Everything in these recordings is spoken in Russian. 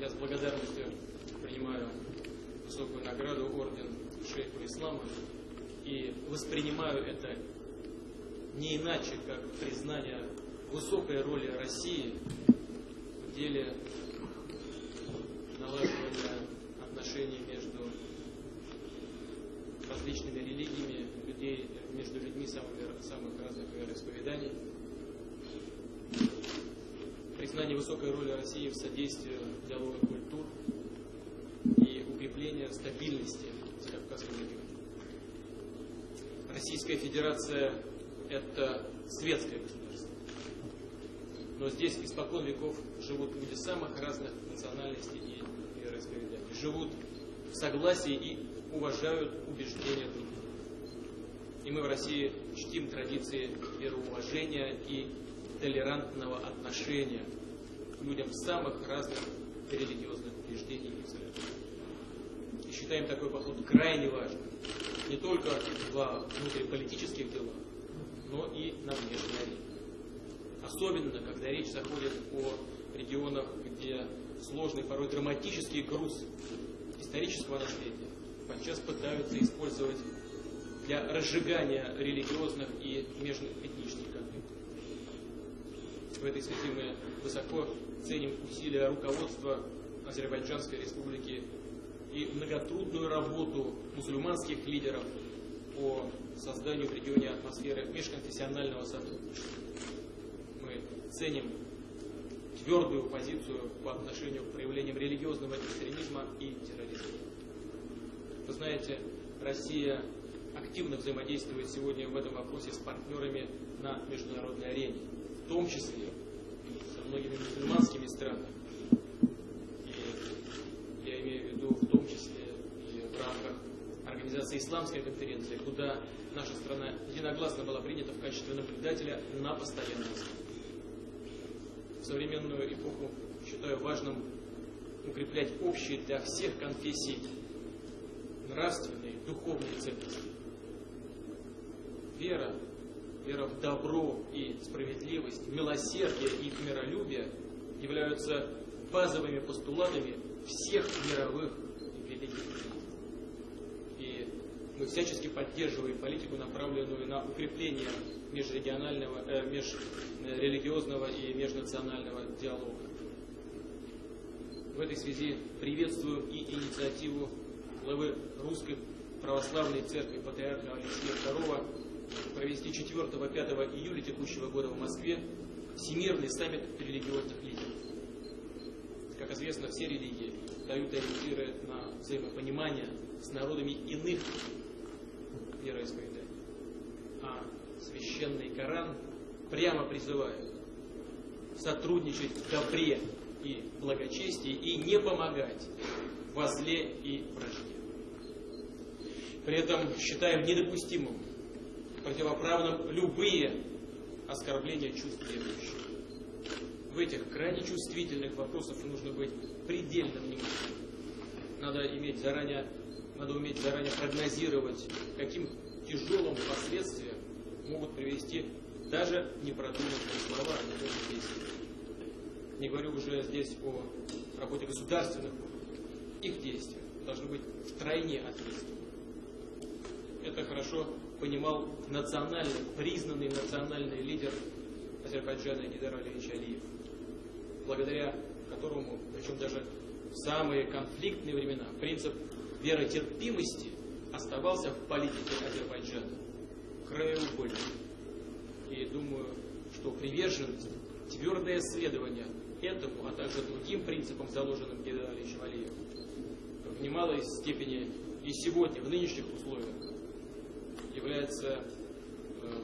Я с благодарностью принимаю высокую награду Орден Шейха Ислама и воспринимаю это не иначе, как признание высокой роли России в деле налаживания отношений между различными религиями, людей, между людьми самых, самых разных вероисповеданий. Признание высокой роли России в содействии диалога культур и укрепления стабильности в Закавказском регионе. Российская Федерация – это светское государство. Но здесь испокон веков живут люди самых разных национальностей и вероисповеданий. Живут в согласии и уважают убеждения других. И мы в России чтим традиции вероуважения и толерантного отношения к людям самых разных религиозных убеждений и взглядов. И считаем такой подход крайне важным не только во внутриполитических делах, но и на внешней арене. Особенно, когда речь заходит о регионах, где сложный, порой драматический груз исторического наследия подчас пытаются использовать для разжигания религиозных и межэтнических конфликтов. В этой связи мы высоко ценим усилия руководства Азербайджанской республики и многотрудную работу мусульманских лидеров по созданию в регионе атмосферы межконфессионального сотрудничества. Мы ценим твердую позицию по отношению к проявлениям религиозного экстремизма и терроризма. Вы знаете, Россия активно взаимодействует сегодня в этом вопросе с партнерами на международной арене, в том числе со многими мусульманскими странами. И я имею в виду в том числе и в рамках организации Исламской конференции, куда наша страна единогласно была принята в качестве наблюдателя на постоянной основе. Современную эпоху считаю важным укреплять общие для всех конфессий нравственные, духовные ценности вера, вера в добро и справедливость, милосердие и миролюбие являются базовыми постулатами всех мировых великих И мы всячески поддерживаем политику, направленную на укрепление межрегионального, э, межрелигиозного и межнационального диалога. В этой связи приветствуем и инициативу главы Русской Православной Церкви Патриарха Алексея II провести 4-5 июля текущего года в Москве Всемирный саммит религиозных лидеров. Как известно, все религии дают ориентиры на взаимопонимание с народами иных вероисповеданий. А священный Коран прямо призывает сотрудничать в добре и благочестии и не помогать во зле и вражде. При этом считаем недопустимым противоправным любые оскорбления чувств верующих. В этих крайне чувствительных вопросах нужно быть предельно внимательным. Надо иметь заранее, надо уметь заранее прогнозировать, каким тяжелым последствиям могут привести даже непродуманные слова и даже действия. Не говорю уже здесь о работе государственных. Их действия должны быть втройне ответственны. Это хорошо понимал национальный, признанный национальный лидер Азербайджана Гидар Алиевич Алиев, благодаря которому, причем даже в самые конфликтные времена, принцип веротерпимости оставался в политике Азербайджана краеугольным. И думаю, что приверженность, твердое следование этому, а также другим принципам, заложенным Гидаром Алиевичем Алиевым, в немалой степени и сегодня, в нынешних условиях, является э,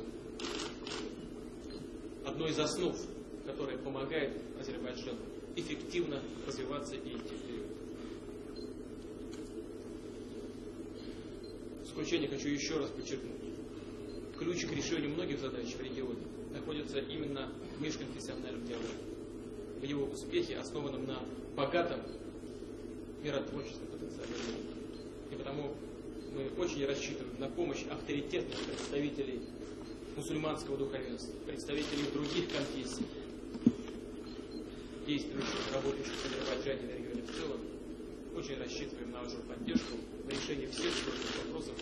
одной из основ, которая помогает Азербайджану эффективно развиваться и идти. В заключение хочу еще раз подчеркнуть. Ключ к решению многих задач в регионе находится именно в межконфессиональном диалоге. В его успехе, основанном на богатом миротворческом потенциале. И потому мы очень рассчитываем на помощь авторитетных представителей мусульманского духовенства, представителей других конфессий, действующих, работающих в Азербайджане и регионе в целом. Очень рассчитываем на вашу поддержку на решение всех сложных вопросов,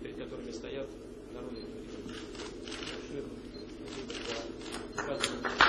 перед которыми стоят народы этого региона. Спасибо